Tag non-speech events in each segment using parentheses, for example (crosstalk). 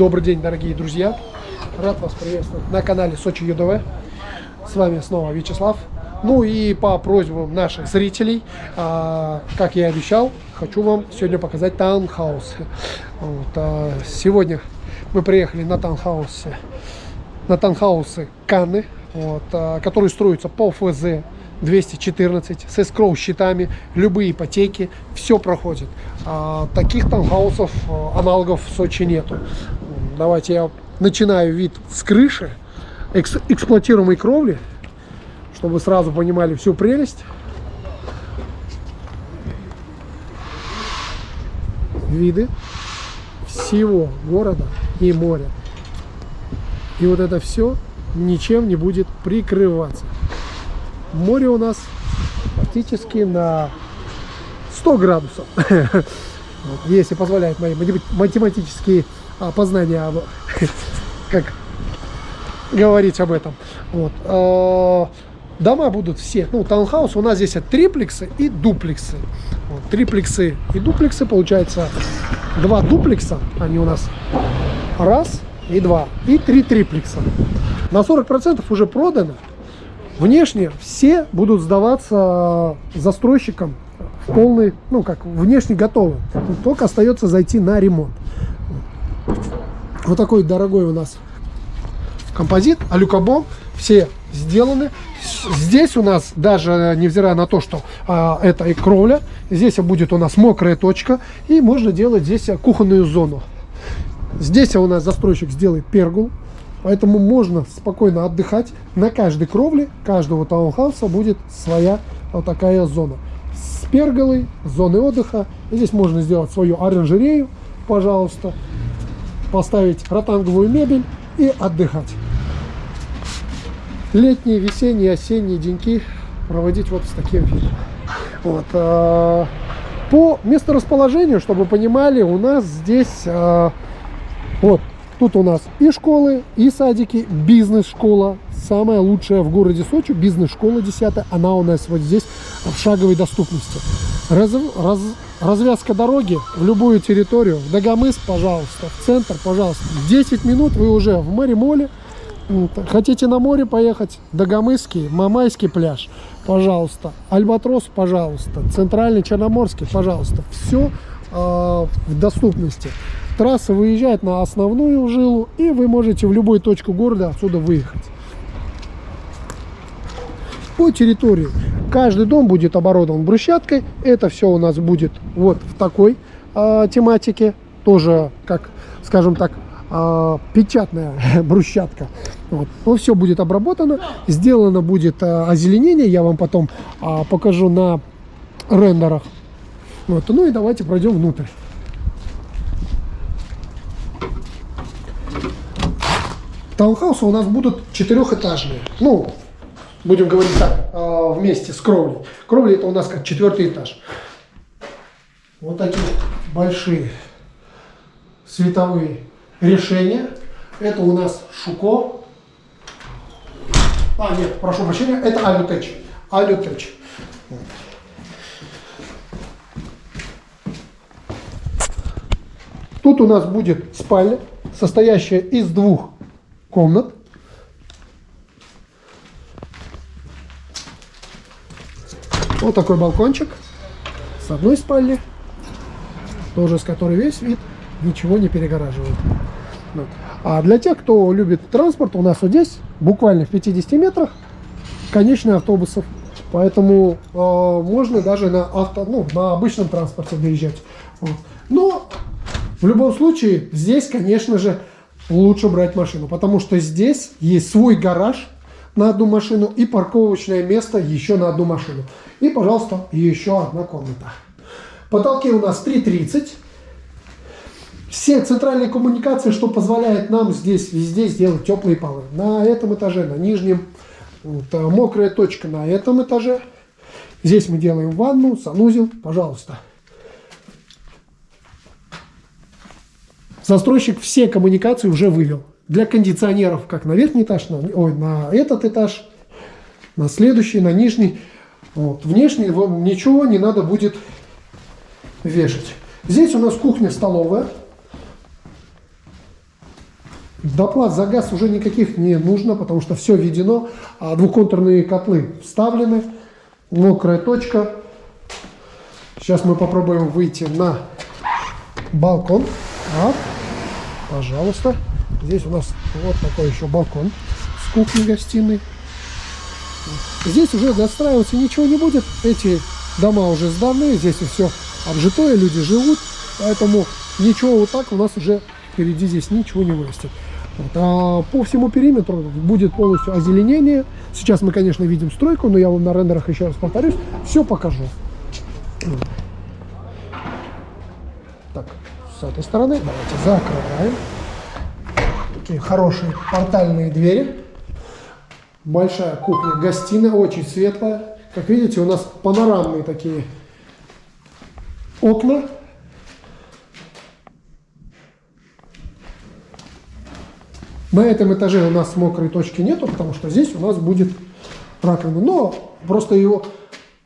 Добрый день, дорогие друзья! Рад вас приветствовать на канале Сочи ЮДВ. С вами снова Вячеслав. Ну и по просьбам наших зрителей, а, как я и обещал, хочу вам сегодня показать таунхаус. Вот, а, сегодня мы приехали на таунхаусе, на таунхаусы Канны, вот, а, которые строятся по ФЗ 214 с эскроу счетами, любые ипотеки, все проходит. А, таких таунхаусов, аналогов в Сочи нету. Давайте я начинаю вид с крыши, экс эксплуатируемой кровли, чтобы сразу понимали всю прелесть. Виды всего города и моря. И вот это все ничем не будет прикрываться море у нас практически на 100 градусов. (laughs) Если позволяет мои математические а, познания, (laughs) как говорить об этом. Вот. А, дома будут все, ну, таунхаус у нас здесь триплексы и дуплексы. Вот, триплексы и дуплексы, получается, два дуплекса, они у нас раз и два, и три триплекса. На 40% уже продано, Внешне все будут сдаваться застройщикам в полный, ну как, внешне готовы. Только остается зайти на ремонт. Вот такой дорогой у нас композит, алюкобом, все сделаны. Здесь у нас, даже невзирая на то, что а, это и кровля, здесь будет у нас мокрая точка, и можно делать здесь кухонную зону. Здесь у нас застройщик сделает пергул, Поэтому можно спокойно отдыхать. На каждой кровле каждого таунхауса будет своя вот такая зона. С перголой, зоны отдыха. здесь можно сделать свою оранжерею, пожалуйста. Поставить ротанговую мебель и отдыхать. Летние, весенние, осенние деньки проводить вот с таким видом. Вот. А, по месторасположению, чтобы понимали, у нас здесь а, вот Тут у нас и школы, и садики, бизнес-школа. Самая лучшая в городе Сочи, бизнес-школа 10 Она у нас вот здесь в шаговой доступности. Раз, раз, развязка дороги в любую территорию. В Дагомыс, пожалуйста. В центр, пожалуйста. 10 минут вы уже в море-моле. Хотите на море поехать? Дагомысский, Мамайский пляж, пожалуйста. Альбатрос, пожалуйста. Центральный Черноморский, пожалуйста. Все э, в доступности трасса выезжает на основную жилу, и вы можете в любую точку города отсюда выехать. По территории каждый дом будет оборудован брусчаткой. Это все у нас будет вот в такой э, тематике. Тоже, как, скажем так, э, печатная (laughs) брусчатка. Вот. Но все будет обработано. Сделано будет э, озеленение. Я вам потом э, покажу на рендерах. Вот. Ну и давайте пройдем внутрь. Таунхаусы у нас будут четырехэтажные. Ну, будем говорить так, вместе с кровлей. Кровля это у нас как четвертый этаж. Вот такие большие световые решения. Это у нас Шуко. А, нет, прошу прощения, это Алютеч. Алютеч. Тут у нас будет спальня, состоящая из двух комнат. Вот такой балкончик с одной спальни, тоже с которой весь вид ничего не перегораживает. Вот. А для тех, кто любит транспорт, у нас вот здесь, буквально в 50 метрах, конечные автобусов. Поэтому э, можно даже на, авто, ну, на обычном транспорте доезжать. Вот. Но в любом случае, здесь, конечно же, лучше брать машину, потому что здесь есть свой гараж на одну машину и парковочное место еще на одну машину. И, пожалуйста, еще одна комната. Потолки у нас 3,30. Все центральные коммуникации, что позволяет нам здесь везде сделать теплые полы. На этом этаже, на нижнем. Вот, а мокрая точка на этом этаже. Здесь мы делаем ванну, санузел, пожалуйста. Застройщик все коммуникации уже вывел. Для кондиционеров, как на верхний этаж, на, ой, на этот этаж, на следующий, на нижний. Вот. Внешне вам ничего не надо будет вешать. Здесь у нас кухня-столовая. Доплат за газ уже никаких не нужно, потому что все введено. А двухконтурные котлы вставлены. Мокрая точка. Сейчас мы попробуем выйти на балкон. Так, пожалуйста. Здесь у нас вот такой еще балкон с кухней-гостиной. Здесь уже достраиваться ничего не будет. Эти дома уже сданы, здесь все обжитое, люди живут. Поэтому ничего вот так у нас уже впереди здесь ничего не вырастет. Вот. А по всему периметру будет полностью озеленение. Сейчас мы, конечно, видим стройку, но я вам на рендерах еще раз повторюсь, все покажу. Так, с этой стороны давайте закрываем. Такие хорошие портальные двери. Большая кухня-гостиная, очень светлая. Как видите, у нас панорамные такие окна. На этом этаже у нас мокрой точки нету, потому что здесь у нас будет раковина. Но просто его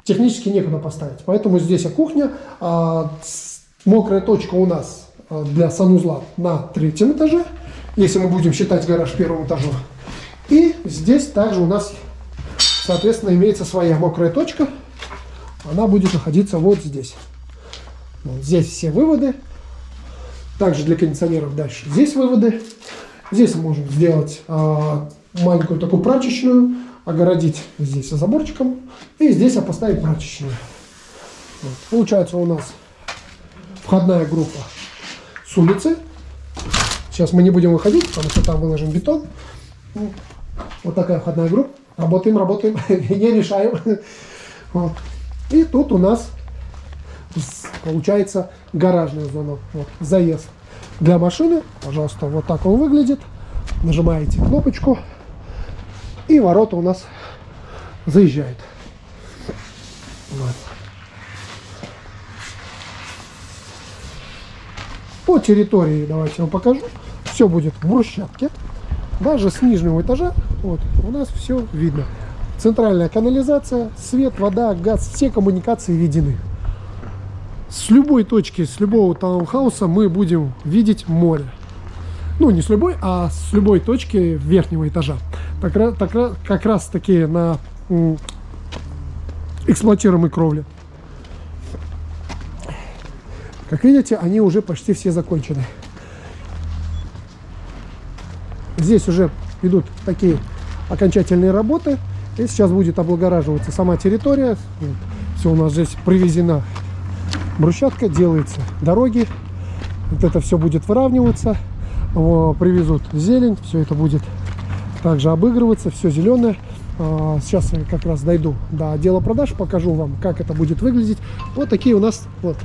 технически некуда поставить. Поэтому здесь кухня. А мокрая точка у нас а, для санузла на третьем этаже, если мы будем считать гараж первым этажом. И здесь также у нас, соответственно, имеется своя мокрая точка. Она будет находиться вот здесь. Вот здесь все выводы. Также для кондиционеров дальше здесь выводы. Здесь можем сделать а, маленькую такую прачечную, огородить здесь заборчиком. И здесь поставить прачечную. Вот. Получается у нас входная группа с улицы. Сейчас мы не будем выходить, потому что там выложен бетон. Вот такая входная группа. Работаем, работаем, (laughs) не решаем. Вот. И тут у нас получается гаражная зона. Вот, заезд для машины. Пожалуйста, вот так он выглядит. Нажимаете кнопочку. И ворота у нас заезжают. Вот. По территории, давайте вам покажу. Все будет в брусчатке. Даже с нижнего этажа вот, у нас все видно. Центральная канализация, свет, вода, газ, все коммуникации введены. С любой точки, с любого таунхауса мы будем видеть море. Ну, не с любой, а с любой точки верхнего этажа. Так, так, как раз таки на эксплуатируемой кровле. Как видите, они уже почти все закончены. Здесь уже идут такие окончательные работы. И сейчас будет облагораживаться сама территория. Все у нас здесь привезена брусчатка, делается дороги. Вот это все будет выравниваться. Привезут зелень, все это будет также обыгрываться, все зеленое. А, сейчас я как раз дойду до отдела продаж, покажу вам, как это будет выглядеть. Вот такие у нас вот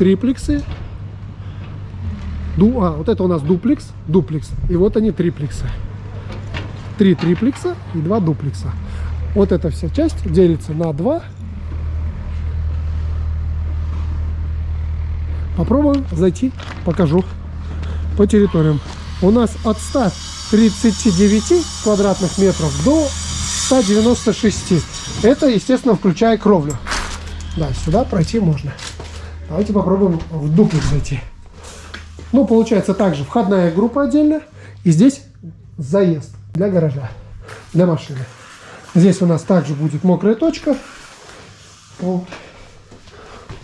триплексы Ду, а, вот это у нас дуплекс, дуплекс. И вот они триплексы. Три триплекса и два дуплекса. Вот эта вся часть делится на два. Попробуем зайти, покажу по территориям. У нас от 139 квадратных метров до 196. Это, естественно, включая кровлю. Да, сюда пройти можно. Давайте попробуем в дуплекс зайти. Ну, получается также входная группа отдельно. И здесь заезд для гаража, для машины. Здесь у нас также будет мокрая точка. Вот.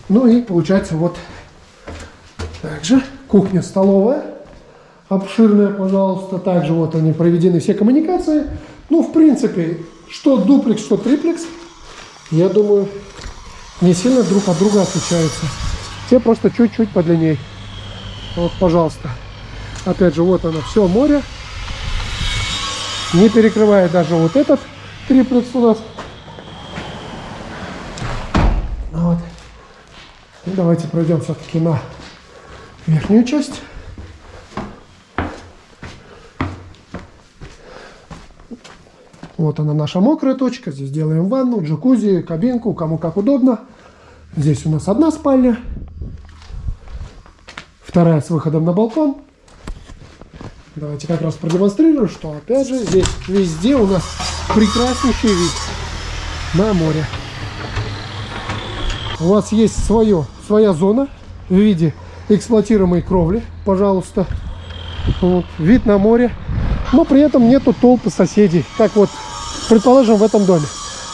Ну и получается вот также кухня-столовая. Обширная, пожалуйста. Также вот они проведены все коммуникации. Ну, в принципе, что дуплекс, что триплекс, я думаю, не сильно друг от друга отличаются. Все просто чуть-чуть подлиннее. Вот, пожалуйста. Опять же, вот оно, все море. Не перекрывает даже вот этот триплекс у нас. Вот. И давайте пройдем все-таки на верхнюю часть. Вот она наша мокрая точка. Здесь делаем ванну, джакузи, кабинку, кому как удобно. Здесь у нас одна спальня. Вторая с выходом на балкон. Давайте как раз продемонстрирую, что опять же здесь везде у нас прекраснейший вид на море. У вас есть свое, своя зона в виде эксплуатируемой кровли, пожалуйста. Вот, вид на море. Но при этом нету толпы соседей. Как вот, предположим, в этом доме.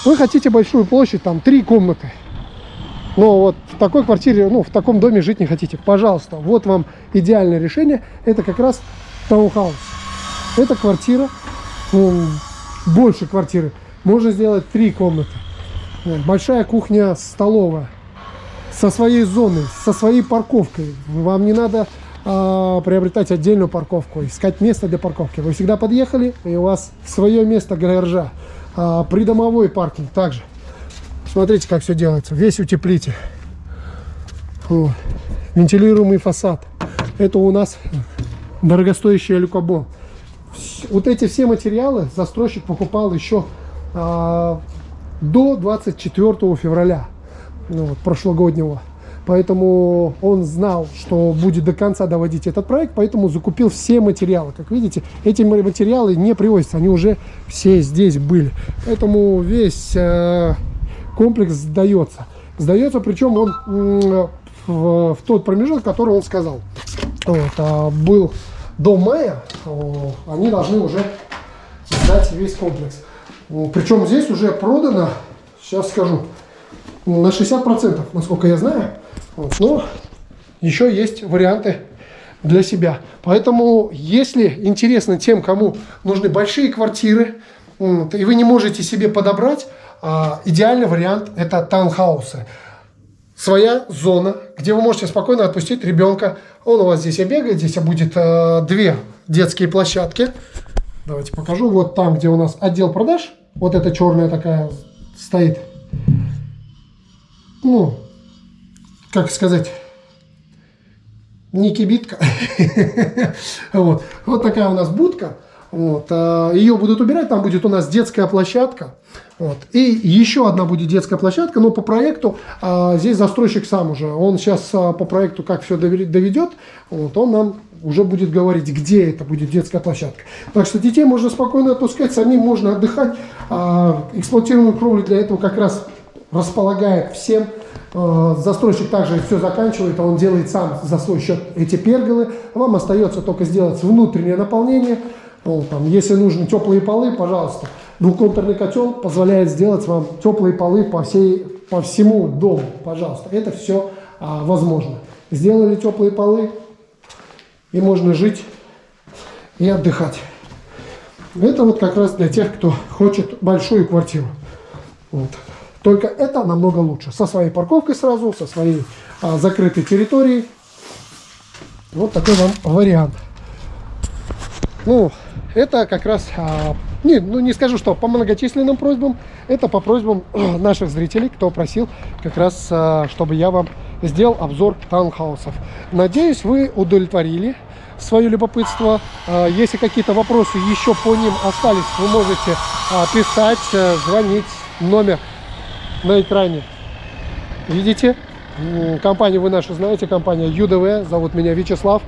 Вы хотите большую площадь, там три комнаты. Но вот в такой квартире, ну, в таком доме жить не хотите. Пожалуйста, вот вам идеальное решение. Это как раз таунхаус. Это квартира, ну, больше квартиры. Можно сделать три комнаты. Большая кухня, столовая. Со своей зоной, со своей парковкой. Вам не надо а, приобретать отдельную парковку, искать место для парковки. Вы всегда подъехали, и у вас свое место гаража. А, придомовой паркинг также. Смотрите, как все делается. Весь утеплитель. Вот. Вентилируемый фасад. Это у нас дорогостоящий люкобон. Вот эти все материалы застройщик покупал еще а, до 24 февраля ну, вот, прошлогоднего. Поэтому он знал, что будет до конца доводить этот проект, поэтому закупил все материалы. Как видите, эти материалы не привозятся, они уже все здесь были. Поэтому весь э, комплекс сдается. Сдается, причем он в, в тот промежуток, который он сказал. Вот, а был до мая, они должны уже сдать весь комплекс. Причем здесь уже продано, сейчас скажу, на 60%, насколько я знаю. Вот, но еще есть варианты для себя. Поэтому, если интересно тем, кому нужны большие квартиры, и вы не можете себе подобрать, идеальный вариант это таунхаусы. Своя зона, где вы можете спокойно отпустить ребенка. Он у вас здесь и бегает, здесь будет э, две детские площадки. Давайте покажу. Вот там, где у нас отдел продаж, вот эта черная такая стоит. Ну, как сказать, не кибитка. (laughs) вот. вот такая у нас будка. Вот. А, Ее будут убирать, там будет у нас детская площадка. Вот. И еще одна будет детская площадка, но по проекту а, здесь застройщик сам уже. Он сейчас а, по проекту как все доведет, вот, он нам уже будет говорить, где это будет детская площадка. Так что детей можно спокойно отпускать, самим можно отдыхать. Эксплуатируемую кровлю для этого как раз располагает всем. Застройщик также все заканчивает, а он делает сам за свой счет эти перголы. Вам остается только сделать внутреннее наполнение. Ну, там, если нужны теплые полы, пожалуйста. Двухконтурный котел позволяет сделать вам теплые полы по, всей, по всему дому. Пожалуйста, это все а, возможно. Сделали теплые полы, и можно жить и отдыхать. Это вот как раз для тех, кто хочет большую квартиру. Вот. Только это намного лучше. Со своей парковкой сразу, со своей а, закрытой территорией. Вот такой вам вариант. Ну, это как раз, а, не, ну не скажу, что по многочисленным просьбам, это по просьбам (clears throat) наших зрителей, кто просил как раз, а, чтобы я вам сделал обзор таунхаусов. Надеюсь, вы удовлетворили свое любопытство. А, если какие-то вопросы еще по ним остались, вы можете а, писать, а, звонить. Номер на экране. Видите? Компанию вы нашу знаете, компания ЮДВ, зовут меня Вячеслав.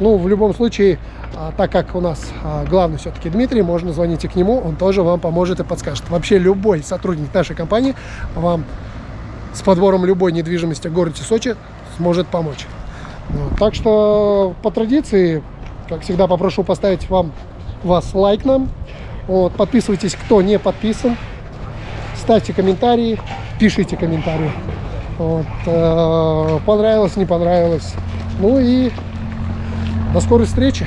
Ну, в любом случае, а, так как у нас а, главный все-таки Дмитрий, можно звоните к нему, он тоже вам поможет и подскажет. Вообще любой сотрудник нашей компании вам с подбором любой недвижимости в городе Сочи сможет помочь. Вот. Так что по традиции, как всегда, попрошу поставить вам вас лайк нам. Вот. Подписывайтесь, кто не подписан. Ставьте комментарии, пишите комментарии. Вот. Э, понравилось, не понравилось. Ну и до скорой встречи.